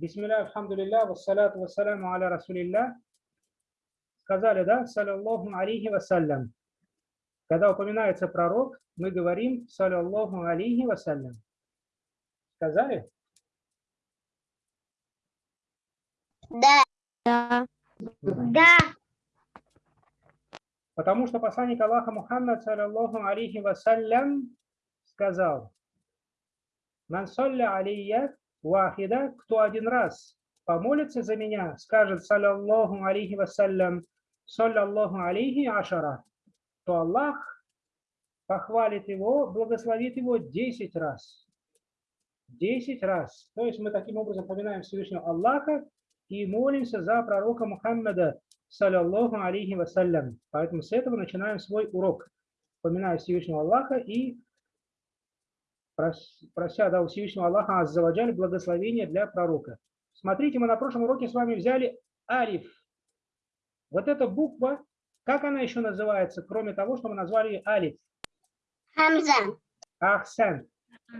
Бисмилля, алхамдулилля, вассаляту вассаляму аля расулилля. Сказали, да? Саляллаху алейхи вассалям. Когда упоминается пророк, мы говорим саляллаху алейхи вассалям. Сказали? Да. Да. Да. Потому что посланник Аллаха Мухаммад, саллаллаху алейхи вассалям, сказал, «Ман солля алейя вахида, кто один раз помолится за меня, скажет, саллаллаху алейхи вассалям, саллаллаху алейхи ашара, то Аллах похвалит его, благословит его 10 раз. 10 раз. То есть мы таким образом поминаем Всевышнего Аллаха и молимся за пророка Мухаммада, саллаллаху алейхи вассалям. Поэтому с этого начинаем свой урок. Поминая Всевышнего Аллаха и прося да, у Всевышнего Аллаха Аззаваджаль благословения для пророка. Смотрите, мы на прошлом уроке с вами взяли алиф. Вот эта буква, как она еще называется, кроме того, что мы назвали ее алиф? Хамза. Ахсан.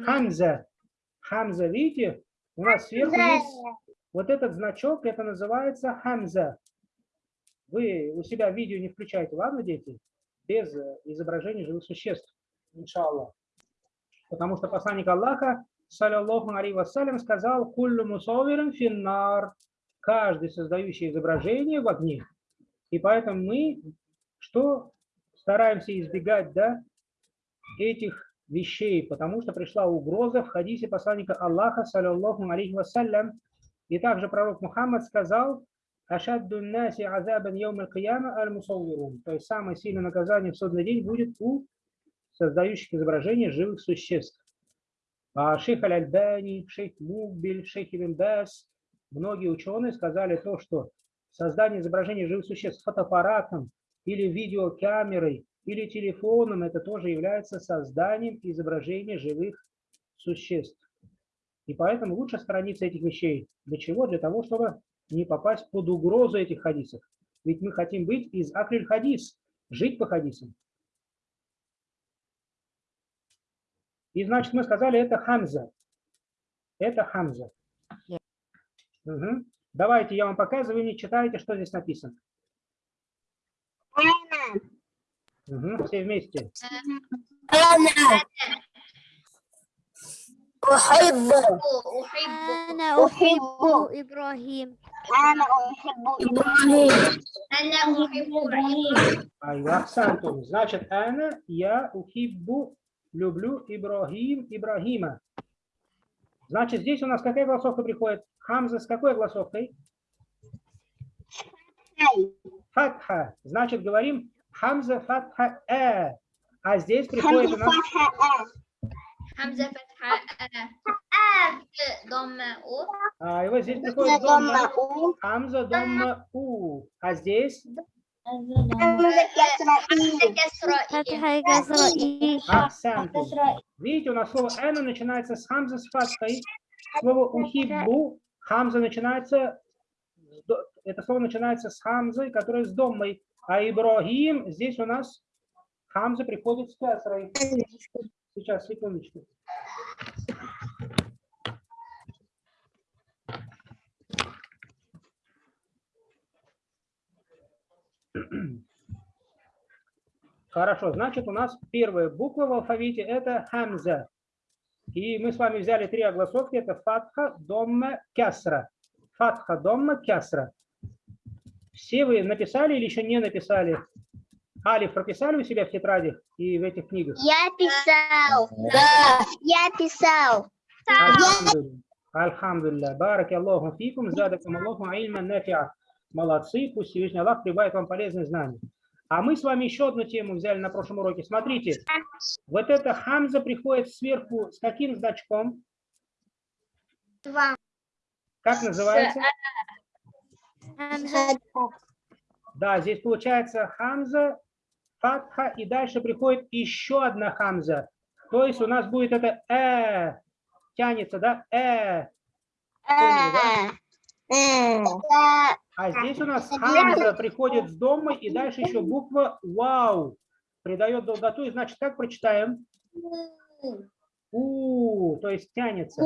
Хамза. Хамза, видите, у нас сверху есть вот этот значок, это называется хамза. Вы у себя видео не включайте, ладно, дети? Без э, изображения живых существ, иншаллах. Потому что посланник Аллаха, саллиллаху алейhi вассалям, сказал, куллю мусавирин финнар, каждый создающий изображение в огне. И поэтому мы что стараемся избегать да, этих вещей, потому что пришла угроза в хадисе посланника Аллаха, саллиллаху алейхи вассалям. И также пророк Мухаммад сказал, Ашадду наси азабан йоум аль-кияма аль-мусаввирун. То есть самое сильное наказание в судный день будет у создающих изображения живых существ. А шейх Аль-Альбани, шейх Мубиль, шейх Ибн Бас, многие ученые сказали то, что создание изображения живых существ фотоаппаратом или видеокамерой или телефоном, это тоже является созданием изображения живых существ. И поэтому лучше сторониться этих вещей. Для чего? Для того, чтобы не попасть под угрозу этих хадисов. Ведь мы хотим быть из Аклиль Хадис, жить по хадисам. И значит, мы сказали, это Хамза. Это Хамза. Угу. Давайте я вам показываю, не читайте, что здесь написано. Угу. Все вместе. أحب أنا أحب إبراهيم أنا أحب إبراهيم أنا أحب إبراهيم Айва, Ахсантум. Значит, Ана, я ухиббу, люблю Ибрагим Ибрагима. Значит, здесь у нас какая голосовка приходит? Хамза с какой голосовкой? Фатха. Значит, говорим Хамза Фатха Э. А здесь приходит у нас... Хамза Фатха Э. Домма У. А, его здесь приходит Домма У. Хамза Домма У. А здесь... Ахсан. Видите, у нас слово «эна» начинается с хамза с фаткой. Слово «ухиббу» хамза начинается, это слово начинается с хамзы, которая с домой. А Ибрагим здесь у нас хамза приходит с кесрой. Сейчас, секундочку. Хорошо, значит, у нас первая буква в алфавите – это хамза. И мы с вами взяли три огласовки. Это фатха, домма, кясра. Фатха, домма, кясра. Все вы написали или еще не написали? Алиф прописали у себя в тетрадях и в этих книгах? Я писал. Да. Я писал. Альхамдулилля. Барак Аллаху фикум, задакум Аллаху ильма нафиа. Молодцы, пусть Всевышний Аллах прибавит вам полезные знания. А мы с вами еще одну тему взяли на прошлом уроке. Смотрите, вот это хамза приходит сверху с каким значком? Два. Как называется? Э, да, здесь получается хамза, фатха, и дальше приходит еще одна хамза. То есть у нас будет это э, тянется, да? Э. э. Поняли, да? Э. А здесь у нас хамза приходит с дома, и дальше еще буква вау придает долготу. И значит, как прочитаем? У, то есть тянется.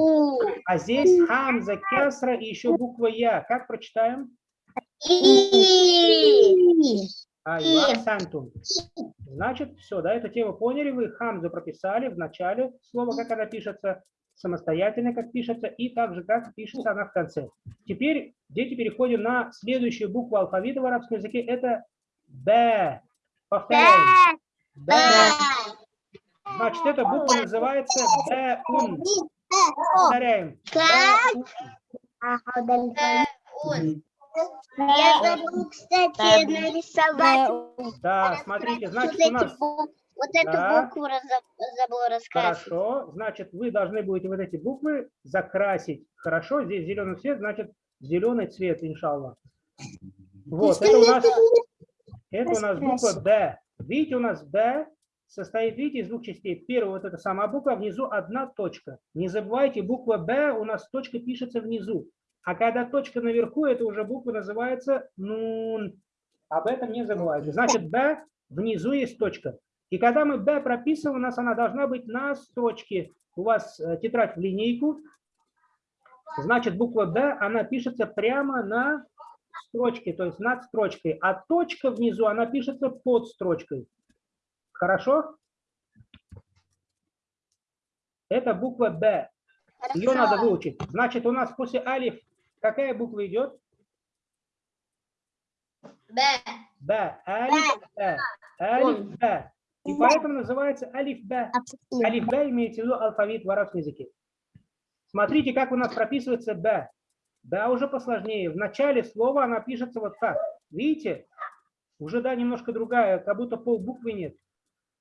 А здесь хамза, кесра и еще буква я. Как прочитаем? Айва, сантум. Значит, все, да, эту тему поняли вы. Хамзу прописали в начале слова, как она пишется, самостоятельно, как пишется, и также, как пишется она в конце. Теперь, дети, переходим на следующую букву алфавита в арабском языке. Это Б. Повторяем. Б. Значит, эта буква называется Б-ун. Повторяем. Б-ун. ун. Я забыл, кстати, нарисовать. Да, смотрите, значит, у нас... Вот эту Да. букву разоб- забыла рассказать. Хорошо, значит, вы должны будете вот эти буквы закрасить. Хорошо, здесь зеленый цвет, значит, зеленый цвет, иншаллах. Вот, это у нас, это у нас буква Б. Видите, у нас Б состоит, видите, из двух частей. Первая вот эта сама буква, внизу одна точка. Не забывайте, буква Б у нас точка пишется внизу. А когда точка наверху, это уже буква называется нун. Об этом не забывайте. Значит, Б внизу есть точка. И когда мы Б прописываем, у нас она должна быть на строчке. У вас э, тетрадь в линейку. Значит, буква Б, она пишется прямо на строчке, то есть над строчкой. А точка внизу, она пишется под строчкой. Хорошо? Это буква Б. Ее надо выучить. Значит, у нас после алиф какая буква идет? Б. Б. Алиф Б. Алиф Б. И поэтому называется алиф Б. Алиф Б имеется в виду алфавит в арабском языке. Смотрите, как у нас прописывается Б. Б уже посложнее. В начале слова она пишется вот так. Видите? Уже, да, немножко другая, как будто пол буквы нет.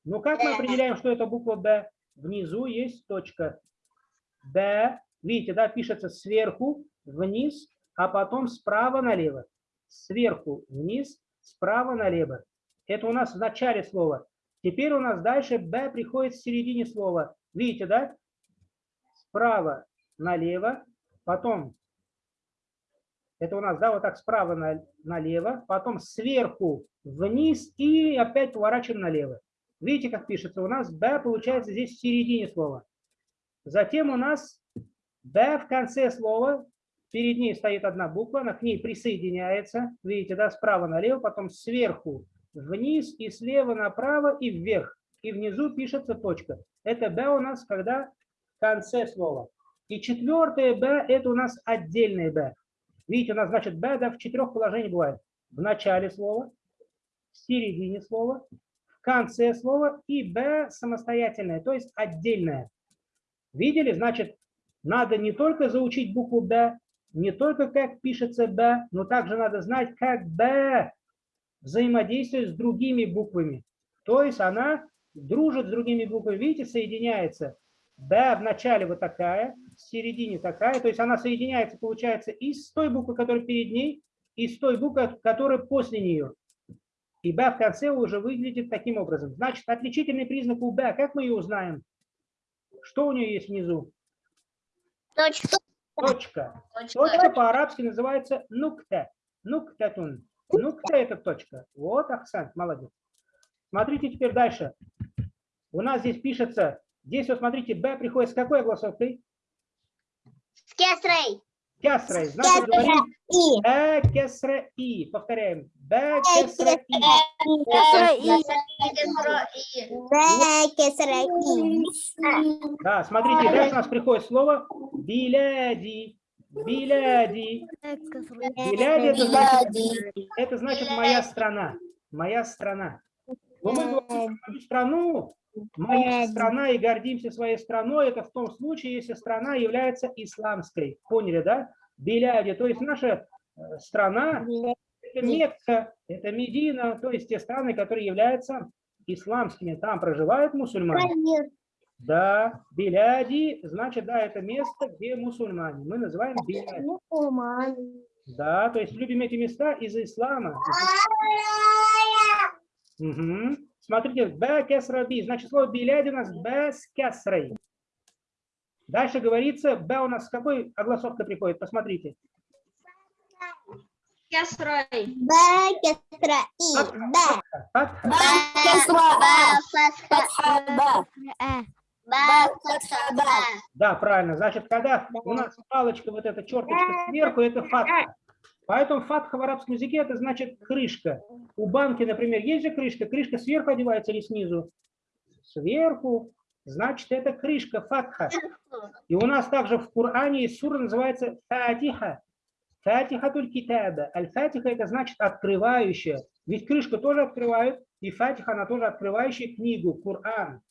Но как мы определяем, что это буква Б? Внизу есть точка. Б, видите, да, пишется сверху вниз, а потом справа налево. Сверху вниз, справа налево. Это у нас в начале слова. Теперь у нас дальше Б приходит в середине слова. Видите, да? Справа налево, потом это у нас, да, вот так справа на- налево, потом сверху вниз и опять поворачиваем налево. Видите, как пишется? У нас Б получается здесь в середине слова. Затем у нас Б в конце слова, перед ней стоит одна буква, она к ней присоединяется. Видите, да, справа налево, потом сверху вниз и слева направо и вверх. И внизу пишется точка. Это Б у нас когда в конце слова. И четвертое Б это у нас отдельное Б. Видите, у нас значит Б да, в четырех положениях бывает. В начале слова, в середине слова, в конце слова и Б самостоятельное, то есть отдельное. Видели? Значит, надо не только заучить букву Б, не только как пишется Б, но также надо знать, как Б взаимодействует с другими буквами. То есть она дружит с другими буквами. Видите, соединяется. Б в начале вот такая, в середине такая. То есть она соединяется, получается, и с той буквы, которая перед ней, и с той буквой, которая после нее. И Б в конце уже выглядит таким образом. Значит, отличительный признак у Б, как мы ее узнаем? Что у нее есть внизу? Точка. Точка. Точка. Точка по-арабски называется нукта. Нуктатун. Нукта – это точка. Вот, Аксант, молодец. Смотрите теперь дальше. У нас здесь пишется, здесь вот смотрите, Б приходит с какой огласовкой? С кесрой. Кесрой. Значит, говорим. Б кесра И. Повторяем. Б. Кесра и. Кесра и. Б кесра И. Да, смотрите, дальше у нас приходит слово биляди. Биляди. Биляди это значит, это значит моя страна. Моя страна. Но мы говорим страну, моя страна и гордимся своей страной, это в том случае, если страна является исламской. Поняли, да? Биляди, то есть наша э, страна, это Мекка, это Медина, то есть те страны, которые являются исламскими. Там проживают мусульмане. Да, Биляди, значит, да, это место, где мусульмане. Мы называем Биляди. Да, то есть любим эти места из-за ислама. Мгм. Смотрите, б кесра би. Значит, слово биляди у нас б с кесрой. Дальше говорится, б у нас с какой огласовкой приходит? Посмотрите. Кесрой. Б кесра И. Б. Фатха. Б кесра. Ба фатха ба. Да, правильно. Значит, когда у нас палочка, вот эта черточка сверху, это фатха. Поэтому фатха в арабском языке это значит крышка. У банки, например, есть же крышка. Крышка сверху одевается или снизу? Сверху. Значит, это крышка фатха. И у нас также в Коране есть сура называется Фатиха. Фатиха китаба. Аль-Фатиха это значит открывающая. Ведь крышку тоже открывают, и Фатиха она тоже открывающая книгу, Коран.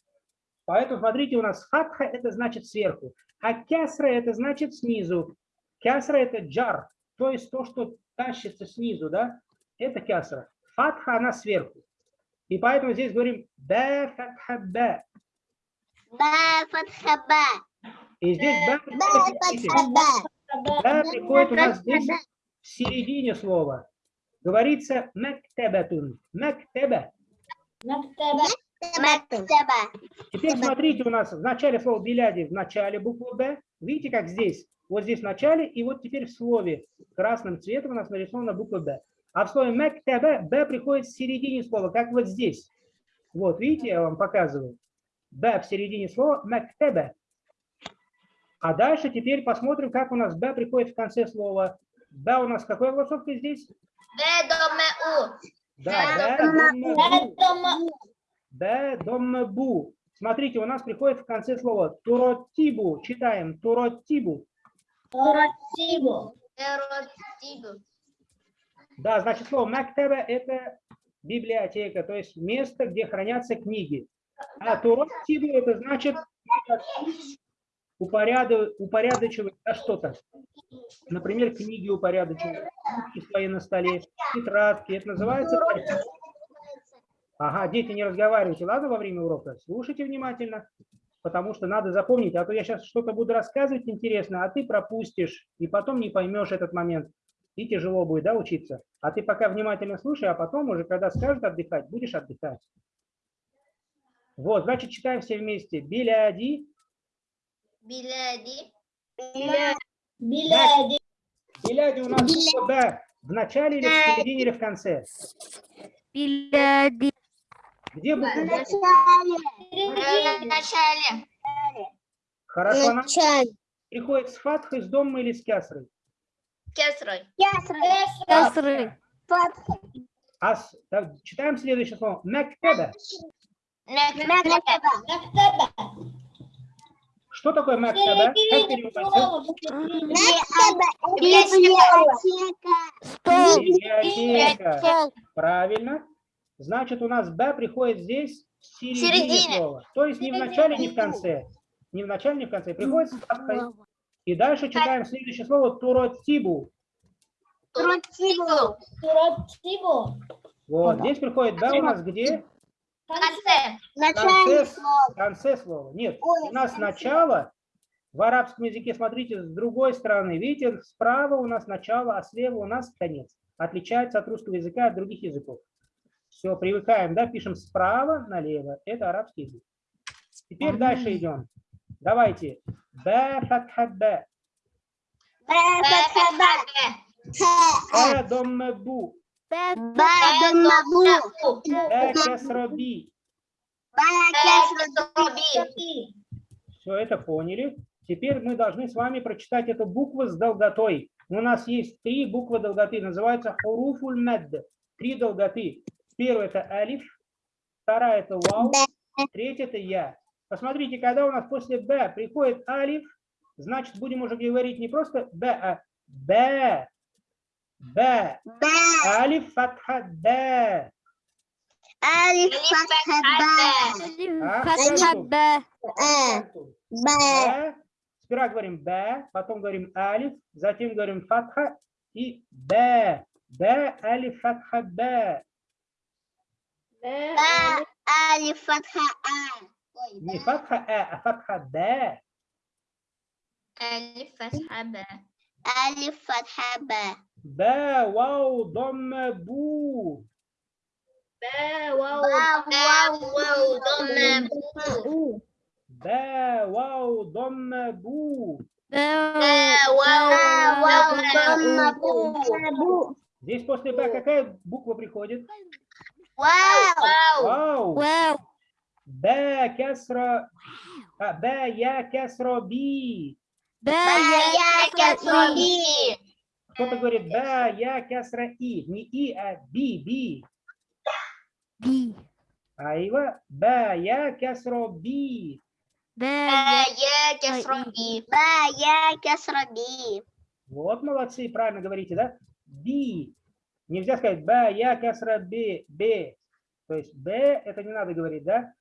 Поэтому смотрите, у нас фатха это значит сверху, а кясра это значит снизу. Кясра это джар, то есть то, что тащится снизу, да, это кясра. Фатха она сверху. И поэтому здесь говорим ба фатха ба. Ба фатха ба. И здесь ба, приходит у нас здесь в середине слова. Говорится мактабатун. Мактаба. Мактаба. Теперь смотрите, у нас в начале слова биляди, в начале буквы Б. Видите, как здесь? Вот здесь в начале, и вот теперь в слове красным цветом у нас нарисована буква Б. А в слове мактаба Б приходит в середине слова, как вот здесь. Вот, видите, я вам показываю. Б в середине слова мактаба. А дальше теперь посмотрим, как у нас Б приходит в конце слова. Б у нас какой огласовкой здесь? Б доме у. Да, Б, домна, бу. Б, домна, бу. Смотрите, у нас приходит в конце слова туротибу. Читаем туротибу. Эротибу. Да, значит, слово мактаба – это библиотека, то есть место, где хранятся книги. А туротибу – это значит упорядо- упорядочивать да, что-то. Например, книги упорядочивать, книжки свои на столе, тетрадки. Это называется. Ага, дети, не разговаривайте, ладно, во время урока? Слушайте внимательно, потому что надо запомнить, а то я сейчас что-то буду рассказывать интересно, а ты пропустишь, и потом не поймешь этот момент. И тяжело будет, да, учиться. А ты пока внимательно слушай, а потом уже, когда скажут отдыхать, будешь отдыхать. Вот, значит, читаем все вместе. Биляди, Биляди. Биляди. биляди у нас буква «Б» в начале или в середине или в конце? Биляди. Где буква? В начале. Хорошо, она Начале. приходит с фатхой, с домой или с кясрой? Кесрой. Касры. А с- так, читаем следующее слово. Мактеба. Что такое мактеба? Библиотека. Стол. Правильно. Значит, у нас Б приходит здесь в середине, Середине. слова. То есть не в начале, не в конце. Не в начале, не в конце. Приходит с фатхой. И дальше читаем следующее слово туротибу. Вот, здесь приходит Б у нас где? В конце. В конце, с- в конце слова. Нет, у нас начало в арабском языке, смотрите, с другой стороны. Видите, справа у нас начало, а слева у нас конец. Отличается от русского языка от других языков. Все, привыкаем, да, пишем справа налево. Это арабский язык. Теперь дальше идем. Давайте. Б, фатха, Б. Б, домме, бу. Б. Б, кесра, би. Все это поняли. Теперь мы должны с вами прочитать эту букву с долготой. У нас есть три буквы долготы, называются хуруфуль мед. Три долготы. Первая это алиф, вторая это вау, третья это я. Посмотрите, когда у нас после б приходит алиф, значит будем уже говорить не просто б, а б. Б. Алиф, фатха, б. Фатха Б. Б. Сперва говорим Б, потом говорим алиф, затем говорим фатха и Б. Б, алиф, фатха, Б. Не фатха А, а фатха Б. Алиф фатха Б. ألف فتحة ب Б, вау, домме, бу. واو واو ضم بو Б, вау, домме, бу. Б. واو ضم ضم بو Здесь после Б какая буква приходит? واو واو Вау. Вау. Б, кесра, А, Б, Я, Кесро, Би. Б, Я кесро Би. Кто-то говорит Б, Я, Кесро, И. Не И, а Би, Би. Би. Айва. Б, Я, Кесро, Би. Б, Е кесро би. Ба, я кесро би. Вот молодцы, правильно говорите, да? Би. Нельзя сказать Б, Я, Кесро, Би, Б. То есть Б, это не надо говорить, да?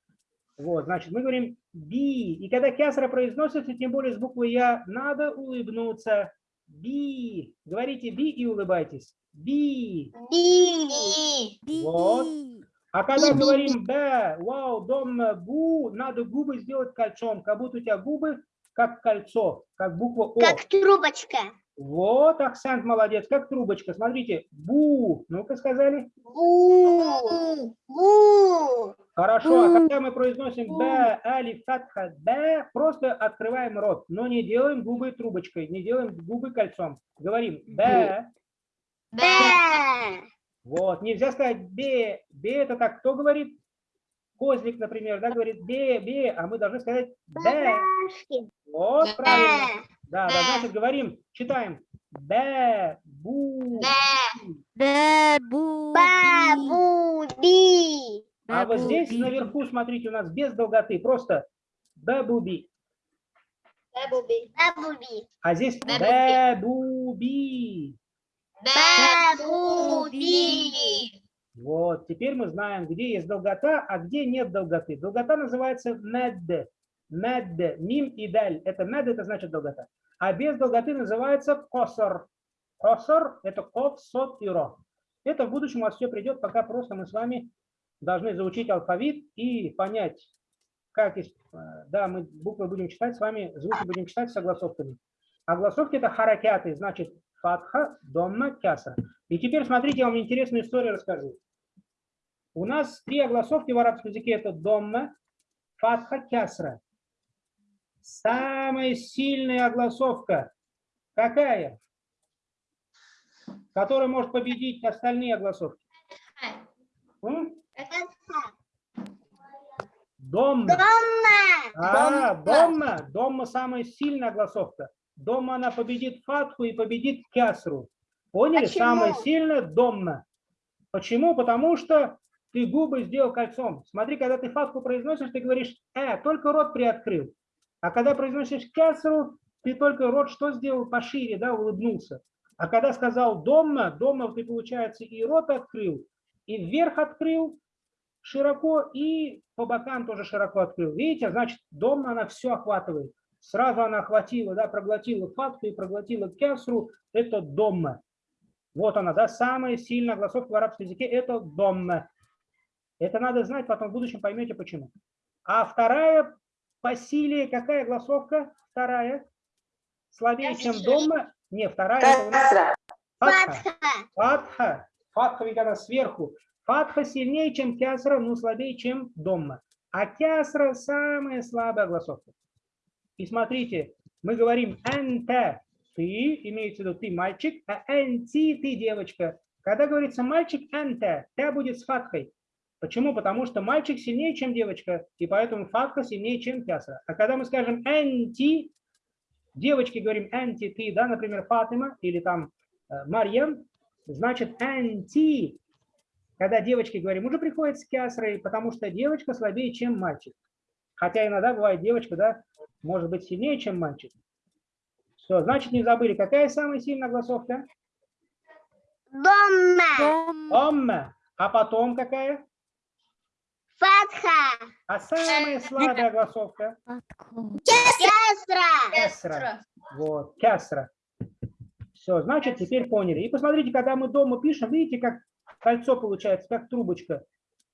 Вот, значит, мы говорим би. И когда кесра произносится, тем более с буквой Я, надо улыбнуться. Би. Говорите би и улыбайтесь. Би. Би. Вот. А когда Би. говорим Б, вау, дом, бу, надо губы сделать кольцом, как будто у тебя губы как кольцо, как буква О. Как трубочка. Вот, акцент молодец, как трубочка. Смотрите, бу. Ну-ка сказали. Бу. Бу. Хорошо, а когда мы произносим Б, Али, Фатха, Б, просто открываем рот, но не делаем губы трубочкой, не делаем губы кольцом. Говорим Б. Б. Вот, нельзя сказать Б. Б это так, кто говорит? Козлик, например, да, говорит Б, Б, а мы должны сказать Б. Вот, правильно. Да, да, значит, говорим, читаем. Б, бу. Б. Б, бу, бу, би. А вот здесь наверху, смотрите, у нас без долготы, просто Б, бу, би. Бэбуби. Бабуби. А здесь. Бэбуби. Вот, теперь мы знаем, где есть долгота, а где нет долготы. Долгота называется мед. Мед, мим и даль. Это мед, это значит долгота. А без долготы называется косор. Косор – это ков, сот и ро. Это в будущем у вас все придет, пока просто мы с вами должны заучить алфавит и понять, как есть. э, Да, мы буквы будем читать с вами, звуки будем читать с согласовками. А гласовки – это харакяты, значит фатха, домма, кясра. И теперь смотрите, я вам интересную историю расскажу. У нас три огласовки в арабском языке это домма, фатха, кясра. Самая сильная огласовка какая? Которая может победить остальные огласовки. М? Домма. Дома. А, домма. Домма самая сильная огласовка. Дома она победит фатху и победит кясру. Поняли? Почему? Самая сильная домма. Почему? Потому что ты губы сделал кольцом. Смотри, когда ты фатху произносишь, ты говоришь «э», только рот приоткрыл. А когда произносишь кясру, ты только рот что сделал пошире, да, улыбнулся. А когда сказал домма, дома ты, получается, и рот открыл, и вверх открыл широко, и по бокам тоже широко открыл. Видите, значит, дома она все охватывает. Сразу она охватила, да, проглотила фатку и проглотила кясру. Это домма. Вот она, да, самая сильная огласовка в арабском языке – это домма. Это надо знать, потом в будущем поймете почему. А вторая по силе, какая огласовка? Вторая? Слабее, чем домма? Не, вторая это у нас фатха. Фатха. Фатха. Фатха ведь она сверху. Фатха сильнее, чем кясра, но слабее, чем домма. А кясра самая слабая огласовка. И смотрите, мы говорим «анта» – ты, имеется в виду ты мальчик, а «анти» – ты девочка. Когда говорится мальчик «анта», «та» будет с фатхой. Почему? Потому что мальчик сильнее, чем девочка, и поэтому фатха сильнее, чем кясра. А когда мы скажем «анти», девочки говорим «анти», ты, да, например, Фатима или там э, Марьям, значит «анти». Когда девочки говорим, уже приходит с кясрой, потому что девочка слабее, чем мальчик. Хотя иногда бывает девочка, да, может быть сильнее, чем мальчик. Все, значит, не забыли, какая самая сильная огласовка? Дома. Дом, Омма. А потом какая? Фатха. А самая слабая огласовка? отко- Кесра. Кясра. Вот, кясра. Все, значит, теперь поняли. И посмотрите, когда мы дома пишем, видите, как кольцо получается, как трубочка.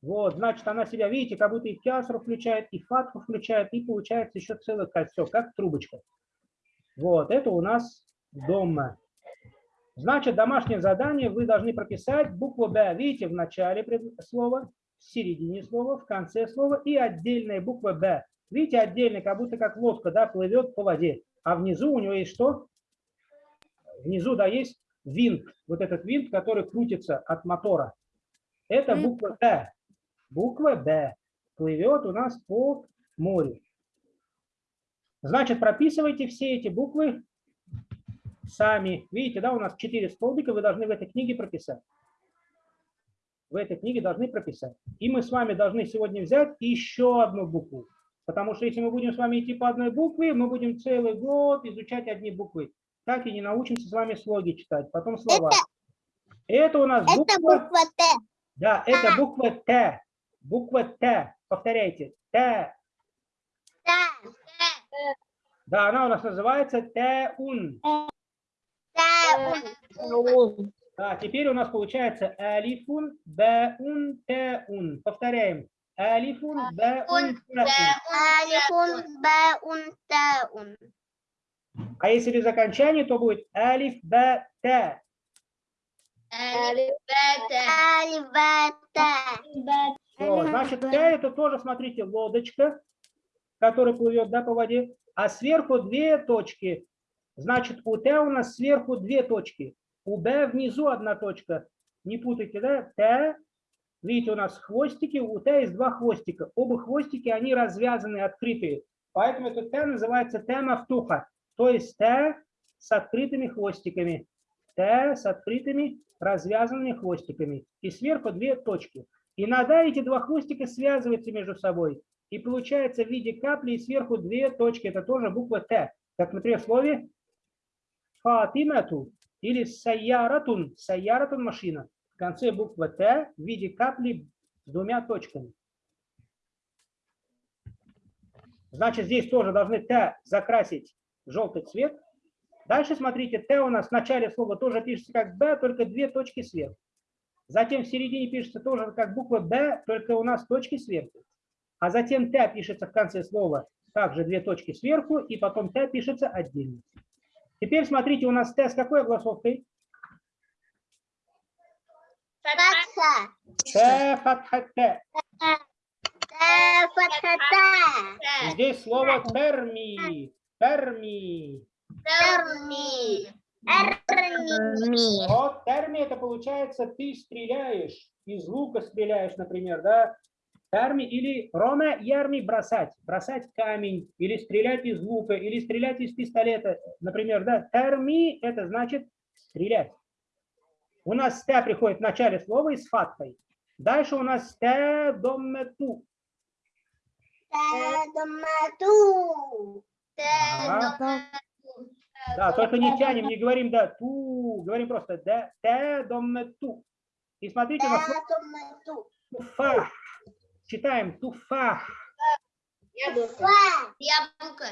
Вот, значит, она себя, видите, как будто и кясру включает, и фатху включает, и получается еще целое кольцо, как трубочка. Вот, это у нас дома. Значит, домашнее задание вы должны прописать букву Б, видите, в начале слова, в середине слова, в конце слова и отдельная буква Б. Видите, отдельно, как будто как лодка, да, плывет по воде. А внизу у него есть что? Внизу, да, есть винт. Вот этот винт, который крутится от мотора. Это буква Б. Буква Б плывет у нас по морю. Значит, прописывайте все эти буквы сами. Видите, да, у нас 4 столбика, вы должны в этой книге прописать. В этой книге должны прописать. И мы с вами должны сегодня взять еще одну букву. Потому что если мы будем с вами идти по одной букве, мы будем целый год изучать одни буквы. Так и не научимся с вами слоги читать, потом слова. Это у нас Это буква... буква Т. Да, это буква Т. Буква Т. Повторяйте. Т. Т. Да, она у нас называется Т-ун. Т. Да, теперь у нас получается алифун, б-ун, т-ун. Повторяем. Алифун, б-ун, т-ун. Алифун, Б-ун, Т-ун. А если без окончания, то будет алиф, б, т. Алиф, Б, Т. Алиф, Значит, т это тоже, смотрите, лодочка, которая плывет да, по воде. А сверху две точки. Значит, у т у нас сверху две точки. У б внизу одна точка. Не путайте, да? Т. Видите, у нас хвостики, у т есть два хвостика. Оба хвостики, они развязаны, открытые. Поэтому это т называется т мафтуха. То есть т с открытыми хвостиками. Т с открытыми развязанными хвостиками. И сверху две точки. Иногда эти два хвостика связываются между собой. И получается в виде капли и сверху две точки. Это тоже буква Т. Как, например, в слове Фатимату или Саяратун. Саяратун машина. В конце буква Т в виде капли с двумя точками. Значит, здесь тоже должны Т закрасить в желтый цвет. Дальше смотрите, Т у нас в начале слова тоже пишется как Б, только две точки сверху. Затем в середине пишется тоже как буква Б, только у нас точки сверху. А затем Т пишется в конце слова также две точки сверху, и потом Т пишется отдельно. Теперь смотрите, у нас Т с какой огласовкой? Фатха. Здесь слово терми. Терми. Терми. Эрми. Вот терми это получается ты стреляешь, из лука стреляешь, например, да? Терми или рома ярми бросать, бросать камень, или стрелять из лука, или стрелять из пистолета, например, да? Терми это значит стрелять. У нас т приходит в начале слова и с фаткой. Дальше у нас. Т, домату. Ага. Да, только не тянем, не говорим да ту, говорим просто да т доммету. И смотрите, у нас туфах. Читаем туфах. Яблоко. Яблоко.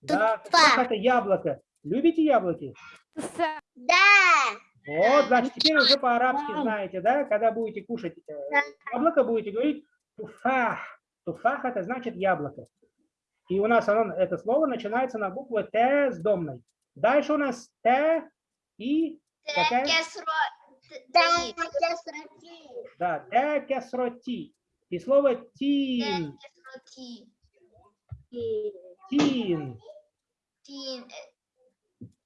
Да, туфах это яблоко. Любите яблоки? Да. Вот, значит, теперь уже по-арабски знаете, да? Когда будете кушать э, яблоко, будете говорить туфах. Туфах это значит яблоко. И у нас оно, это слово начинается на букву Т с домной. Дальше у нас Т и какая? Да, Т кесроти. И слово тин. Тин.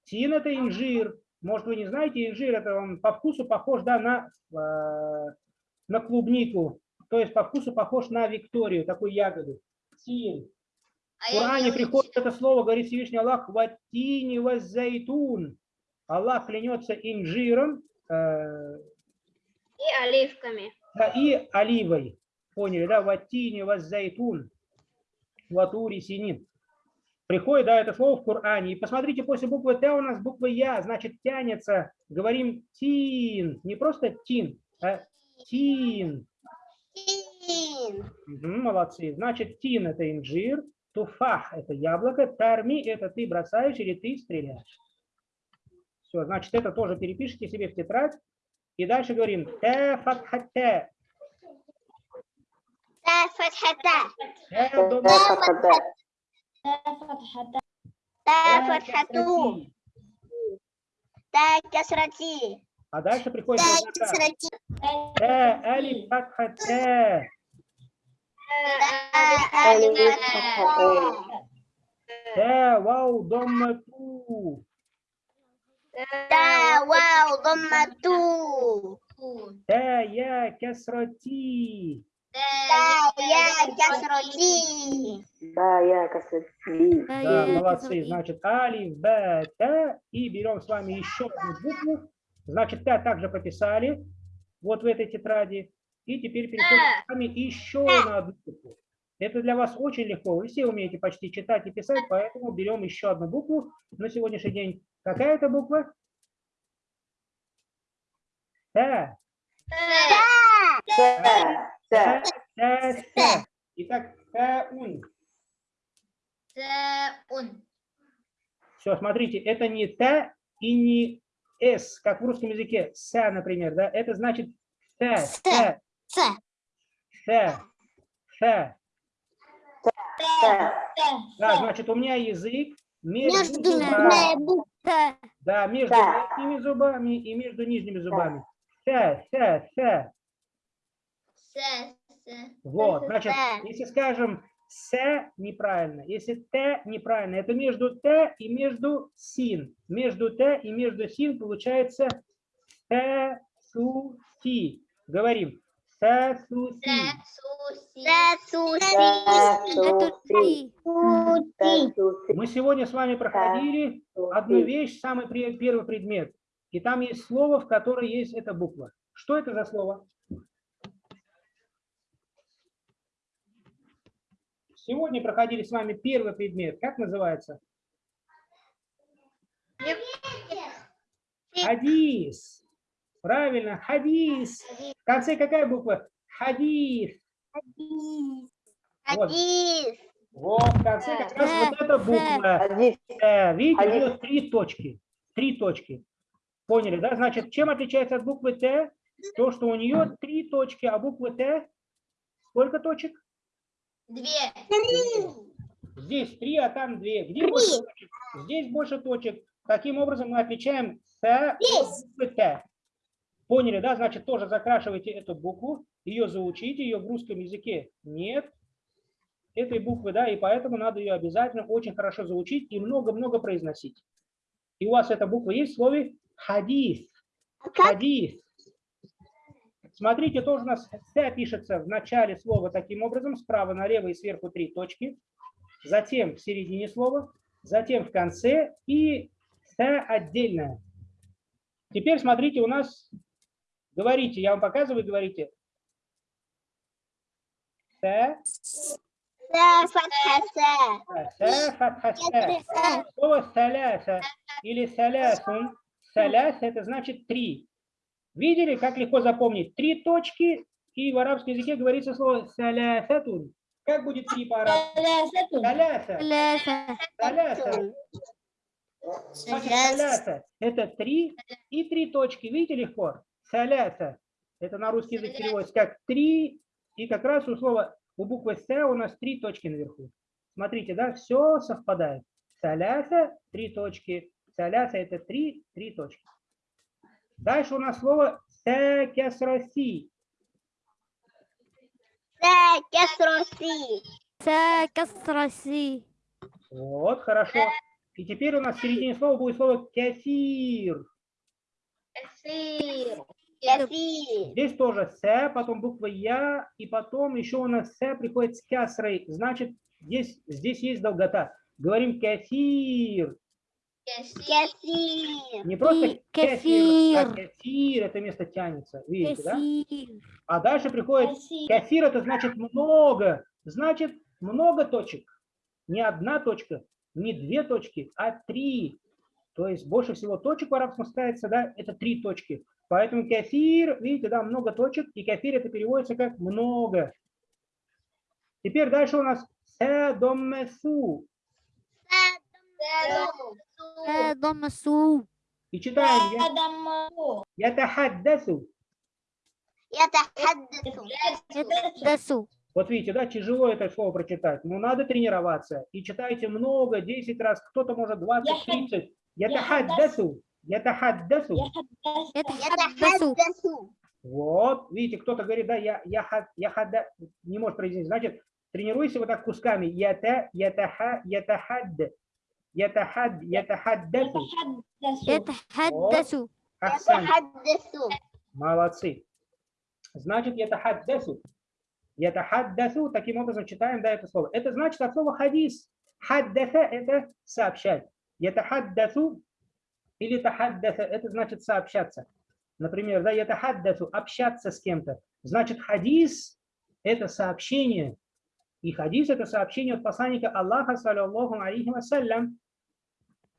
Тин. Это инжир. Может, вы не знаете, инжир это он по вкусу похож да, на, э, на клубнику. То есть по вкусу похож на Викторию, такую ягоду. Тин. А В Коране не приходит это слово, говорит Всевышний Аллах, ватини ваззайтун. Аллах клянется инжиром э, И оливками. да, и оливой. Поняли, да? Ватини ваззайтун. Ватури синин. Приходит, да, это слово в Коране. И посмотрите, после буквы Т у нас буква Я, значит, тянется. Говорим тин. Не просто тин, а тин. Тин. Мгм, молодцы. Значит, тин – это инжир, туфах – это яблоко, тарми – это ты бросаешь или ты стреляешь. Все, значит, это тоже перепишите себе в тетрадь. И дальше говорим те фатха те, Т, фатха, Т. те дома, Т, те фатха, Ту. кесрати. Т, кесрати. А дальше приходит Т, глубока. кесрати. те алиф фатха те, Т, алиф, фатха, те вау дома ту, Т. Т, вау, домма, Ту. те я кесрати, Да, я кесроти. Да, молодцы. Значит, алиф, б, т. И берем с вами еще одну букву. Значит, т также прописали вот в этой тетради. И теперь переходим с вами еще на одну букву. Это для вас очень легко. Вы все умеете почти читать и писать, поэтому берем еще одну букву на сегодняшний день. Какая это буква? Т. Т, Т, Т, Т, Т. Итак, Т-ун. он. Все, смотрите, это не Т и не С, как в русском языке, С, например, да? Это значит Т, Т. Т, Т. Т. Да, значит, у меня язык между, Между зубами. Да, между верхними зубами и между нижними зубами. Т, Т, Т. Вот, значит, если скажем С неправильно, если Т неправильно, это между Т и между Син. Между Т и между Син получается Т, Су, Си. Говорим. Т, Су, С. Си. Су. Си. Ц, су, Т, си. Су, Си. Су, Т, си. Су, Си. Мы сегодня с вами проходили одну вещь, самый первый предмет. И там есть слово, в которое есть эта буква. Что это за слово? Сегодня проходили с вами первый предмет. Как называется? Хадис. Правильно, хадис. В конце какая буква? Хадис. Вот. Хадис. Вот, в конце как раз вот эта буква. Хадис. Э, видите, у нее три точки. Три точки. Поняли, да? Значит, чем отличается от буквы Т? То, что у нее три точки, а буквы Т сколько точек? Две. Здесь три, а там две. Где больше точек? Здесь больше точек. Таким образом мы отличаем Т Т. Поняли, да? Значит, тоже закрашивайте эту букву, ее заучите, ее в русском языке нет этой буквы, да, и поэтому надо ее обязательно очень хорошо заучить и много-много произносить. И у вас эта буква есть в слове хадис. Как? Хадис. Смотрите, тоже у нас Т пишется в начале слова таким образом, справа налево и сверху три точки, затем в середине слова, затем в конце и Т отдельная. Теперь смотрите, у нас, говорите, я вам показываю, говорите. Слово саляса или салясун. Саляс это значит три. Видели, как легко запомнить? Три точки, и в арабском языке говорится слово «салясатун». Как будет три по-арабски? «Саляса». «Саляса». «Саляса». «Саляса». Это три и три точки. Видите, легко? «Саляса». Это на русский язык переводится как «три». И как раз у слова, у буквы «са» у нас три точки наверху. Смотрите, да, все совпадает. «Саляса» – три точки. «Саляса» – это три, три точки. Дальше у нас слово «секесроси». «Секесроси». «Секесроси». Вот, хорошо. И теперь у нас в середине слова будет слово «кефир». «Кефир». Кефир. Здесь тоже «се», потом буква «я», и потом еще у нас «се» приходит с «кясрой». Значит, здесь, здесь есть долгота. Говорим «кефир». Кефир. Не просто кефир, кефир, а это место тянется, видите, кефир. да? А дальше приходит кефир. кефир, это значит много, значит много точек. Не одна точка, не две точки, а три. То есть больше всего точек в арабском ставится, да, это три точки. Поэтому кефир, видите, да, много точек, и кефир это переводится как много. Теперь дальше у нас сэдоммесу. Сэдоммесу. Тадамасу. И читаем. Я тахаддасу. Я. Вот видите, да, тяжело это слово прочитать, но надо тренироваться. И читайте много, 10 раз, кто-то может 20, 30. Я тахаддасу. Я тахаддасу. Вот, видите, кто-то говорит, да, я, я, я хада, не может произнести. Значит, тренируйся вот так кусками. Я та, я таха, я тахад, ятахаддасу. يتحدث Ахсан. يتحدث. Молодцы. Значит, ятахаддасу. Ятахаддасу, таким образом читаем да, это слово. Это значит от слова хадис. Хаддаса – это сообщать. Ятахаддасу или тахаддаса – это значит сообщаться. Например, да, ятахаддасу – общаться с кем-то. Значит, хадис – это сообщение. И хадис – это сообщение от посланника Аллаха, саллиллаху алейхи вассалям.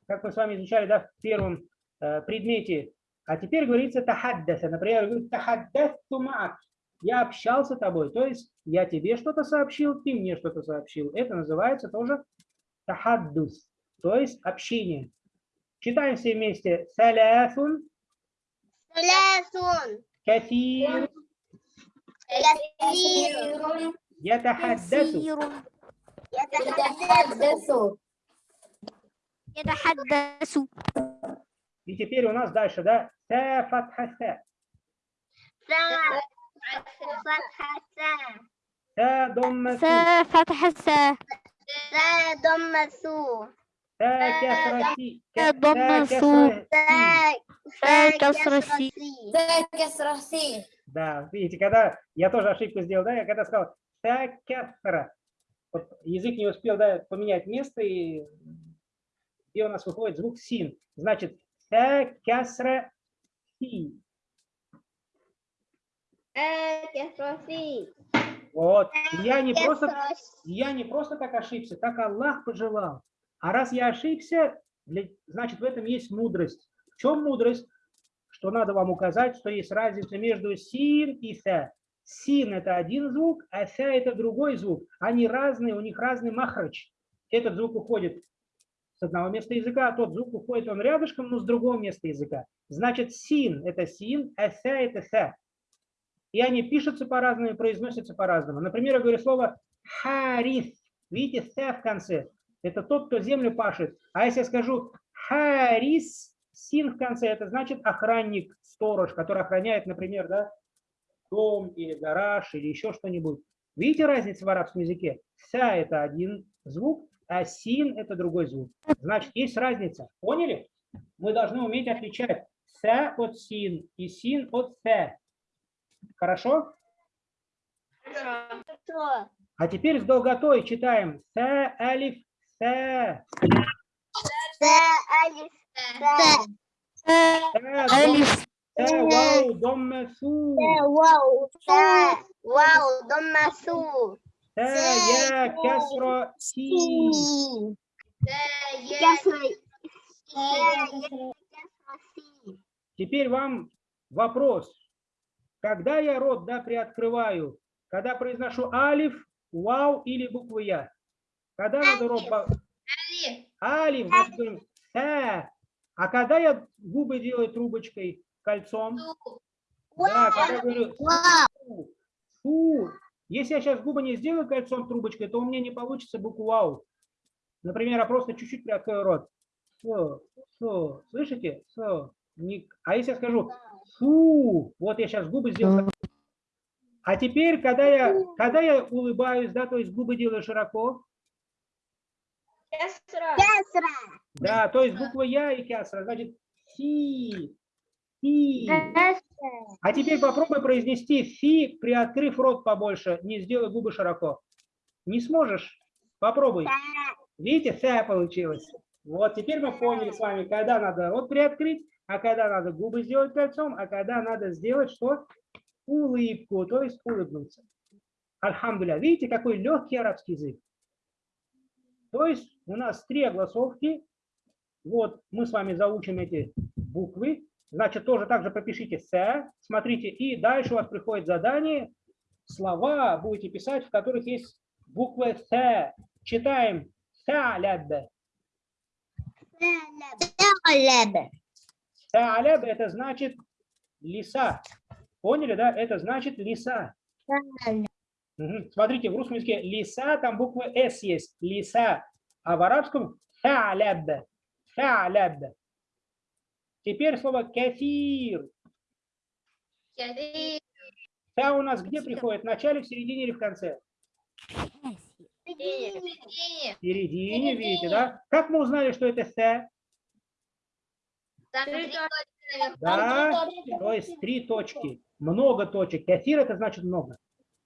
как мы с вами изучали да, в первом э, предмете. А теперь говорится тахаддаса. Например, говорит. Я общался с тобой, то есть я тебе что-то сообщил, ты мне что-то сообщил. Это называется тоже тахаддус, то есть общение. Читаем все вместе. Салясун. Салясун. Кафир. Кафир. Ятахаддасу. Ятахаддасу. Етахаддасу. И теперь у нас дальше, да? Са фатхаса. Са фатхаса. Са доммасу. Са фатхаса. Са доммасу. Са кесраси. Са доммасу. Са кесраси. Са кесраси. Да, видите, когда я тоже ошибку сделал, да, я когда сказал са кесра. Вот язык не успел да, поменять место и где у нас выходит звук син. Значит, э, кясра, си. Э, кясра, си. Вот. Э, я не, просто, я не просто так ошибся, так Аллах пожелал. А раз я ошибся, значит, в этом есть мудрость. В чем мудрость? Что надо вам указать, что есть разница между син и фе. Син – это один звук, а фе – это другой звук. Они разные, у них разный махрач. Этот звук уходит с одного места языка, а тот звук уходит он рядышком, но с другого места языка. Значит, син это син, а ся это ся. И они пишутся по-разному произносятся по-разному. Например, я говорю слово харис. Видите, ся в конце. Это тот, кто землю пашет. А если я скажу харис, син в конце, это значит охранник, сторож, который охраняет, например, да, дом или гараж или еще что-нибудь. Видите разницу в арабском языке? Ся – это один звук, а син – это другой звук. Значит, есть разница. Поняли? Мы должны уметь отличать «с» от «син» и «син» от «с». Хорошо? А теперь с долготой читаем «с», «алиф», «с». «С», «алиф», «с». «вау», «домма», «Вау», «домма», ضم ثو ся, я, кясро, си. كسر كسر سي Теперь вам вопрос. Когда я рот да, приоткрываю, когда произношу алиф, вау или букву я? Когда надо рот... ба- Алиф, значит, говорим «ся». А когда я губы делаю трубочкой, кольцом? Да, когда я говорю «фу». «фу». если я сейчас губы не сделаю кольцом трубочкой, то у меня не получится букву "ау". Например, я просто чуть-чуть приоткрою рот. Су, су, слышите? Су, ник. А если я скажу «фу», вот я сейчас губы сделал. А теперь, когда я, когда я улыбаюсь, да, то есть губы делаю широко. Кесра. Да, то есть буква «я» и «кесра». Значит, «си», «фи». А теперь попробуй произнести «фи», приоткрыв рот побольше, не сделай губы широко. Не сможешь? Попробуй. Видите, «фя» получилось. Вот теперь мы поняли с вами, когда надо рот приоткрыть, а когда надо губы сделать кольцом, а когда надо сделать что? Улыбку, то есть улыбнуться. Альхамдуля. Видите, какой легкий арабский язык. То есть у нас три огласовки. Вот мы с вами заучим эти буквы. Значит, тоже также пропишите с. смотрите, и дальше у вас приходит задание, слова будете писать, в которых есть буквы с. Читаем «сеалябе». «Сеалябе». «Сеалябе» – это значит «лиса». Поняли, да? Это значит «лиса». Смотрите, в русском языке «лиса», там буква «с» есть, «лиса», а в арабском «сеалябе». «Сеалябе». Теперь слово «кафир». Та у нас где приходит? В начале, в середине или в конце? В середине, видите, да? Как мы узнали, что это «ся»? Да, то есть три точки. Много точек. Кафир это значит много.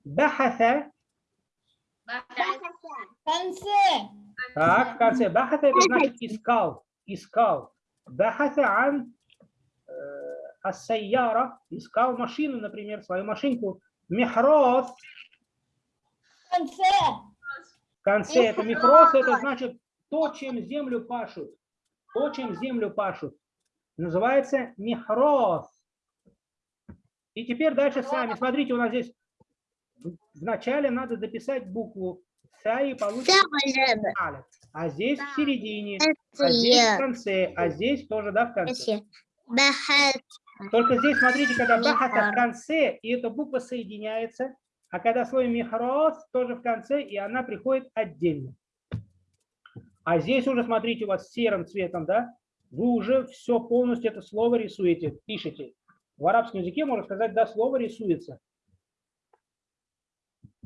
Бахаса. конце. Так, в конце. Бахаса это значит искал. Искал. Бахаса ан э, ассайяра. Искал машину, например, свою машинку. Михрос. конце. В конце это микрос, это значит то, чем землю пашут. То, чем землю пашут. Называется михрос. И теперь дальше сами. Смотрите, у нас здесь вначале надо дописать букву С и получится. А здесь в середине, а здесь в конце, а здесь тоже, да, в конце. Только здесь, смотрите, когда бахата в конце, и эта буква соединяется, а когда слово михрос тоже в конце, и она приходит отдельно. А здесь уже, смотрите, у вас серым цветом, да, вы уже все полностью это слово рисуете, пишете. В арабском языке можно сказать, да, слово рисуется.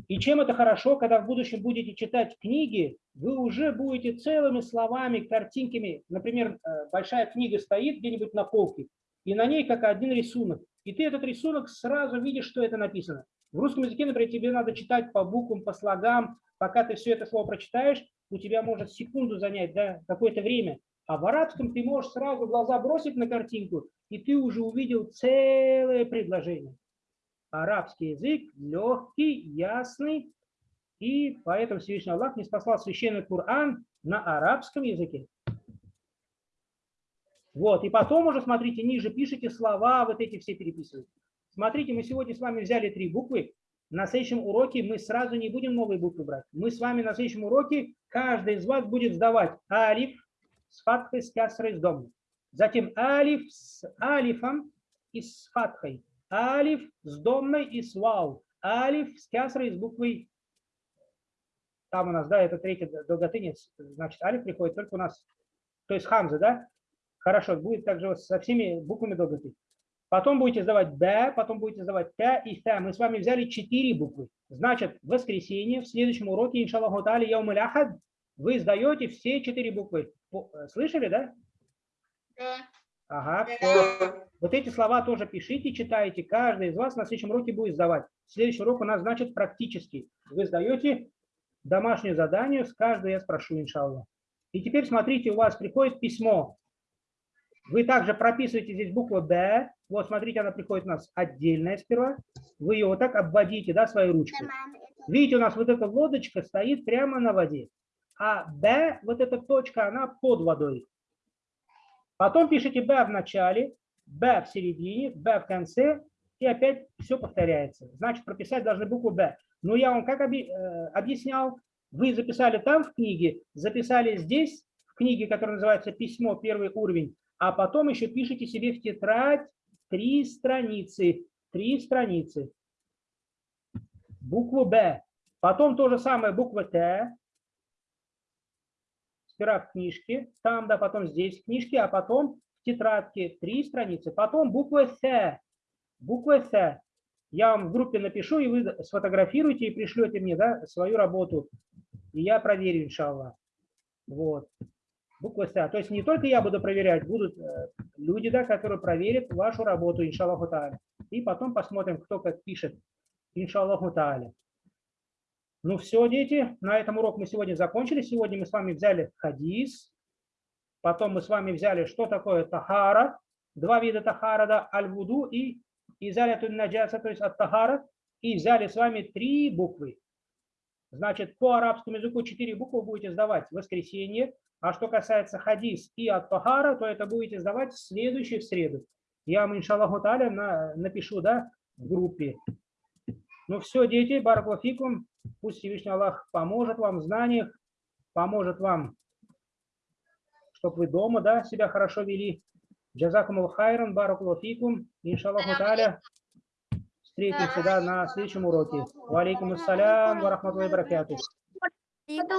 И чем это хорошо, когда в будущем будете читать книги, вы уже будете целыми словами, картинками, например, э, большая книга стоит где-нибудь на полке, и на ней как один рисунок. И ты этот рисунок сразу видишь, что это написано. В русском языке, например, тебе надо читать по буквам, по слогам. Пока ты все это слово прочитаешь, у тебя может секунду занять, да, какое-то время. А в арабском ты можешь сразу глаза бросить на картинку, и ты уже увидел целое предложение. Арабский язык легкий, ясный, и поэтому Всевышний Аллах не спасал священный Коран на арабском языке. Вот, и потом уже, смотрите, ниже пишите слова, вот эти все переписываете. Смотрите, мы сегодня с вами взяли три буквы. На следующем уроке мы сразу не будем новые буквы брать. Мы с вами на следующем уроке, каждый из вас будет сдавать алиф с фатхой, с кясрой, с домом. Затем алиф с алифом и с фатхой. Алиф с домной и с вау. Алиф с кясрой, с буквой. Там у нас, да, это третий долготынец. Значит, алиф приходит только у нас, то есть хамза, да? Хорошо, будет также со всеми буквами долготы. Потом будете сдавать Б, потом будете сдавать Т и Т. Мы с вами взяли четыре буквы. Значит, в воскресенье, в следующем уроке, иншаллаху та'аля, яум ахад, вы сдаете все четыре буквы. Э, Слышали, да? Ага, всё. Вот эти слова тоже пишите, читайте. Каждый из вас на следующем уроке будет сдавать. Следующий урок у нас значит практический. Вы сдаете домашнее задание, с каждой я спрошу, иншаллах. И теперь смотрите, у вас приходит письмо. Вы также прописываете здесь букву «Б». Вот, смотрите, она приходит у нас отдельная сперва. Вы ее вот так обводите, да, своей ручкой. Видите, у нас вот эта лодочка стоит прямо на воде. А «Б», вот эта точка, она под водой. Потом пишите «Б» в начале, «Б» в середине, «Б» в конце, и опять все повторяется. Значит, прописать должны букву «Б». Но я вам как э, объяснял, вы записали там в книге, записали здесь, в книге, которая называется «Письмо. Первый уровень», а потом еще пишите себе в тетрадь три страницы. Три страницы. Букву «Б». Потом то же самое буква «Т». Сперва в книжке, там, да, потом здесь в книжке, а потом в тетрадке три страницы. Потом буква «С». Буква «С». Я вам в группе напишу, и вы сфотографируете и пришлете мне да, свою работу. И я проверю, иншаллах. Вот. Буква С. То есть не только я буду проверять, будут э, люди, да, которые проверят вашу работу, иншаллаху. И потом посмотрим, кто как пишет, иншаллаху та'аля. Ну все, дети, на этом урок мы сегодня закончили. Сегодня мы с вами взяли хадис, потом мы с вами взяли, что такое тахара, два вида тахара, да, аль-вуду и изалятун наджаса, то есть от тахара, и взяли с вами три буквы. Значит, по арабскому языку четыре буквы будете сдавать в воскресенье, а что касается хадис и от тахара, то это будете сдавать в следующую среду. Я вам, иншаллаху та'аля, на, напишу, да, в группе. Ну все, дети, баракулафикум, пусть Всевышний Аллах поможет вам в знаниях, поможет вам, чтобы вы дома, да, себя хорошо вели. Джазакумул хайран, баракулафикум, иншаллаху та'аля, встретимся, да, на следующем уроке. Ва алейкум ассалям, ва рахматуллахи ва баракатух. Это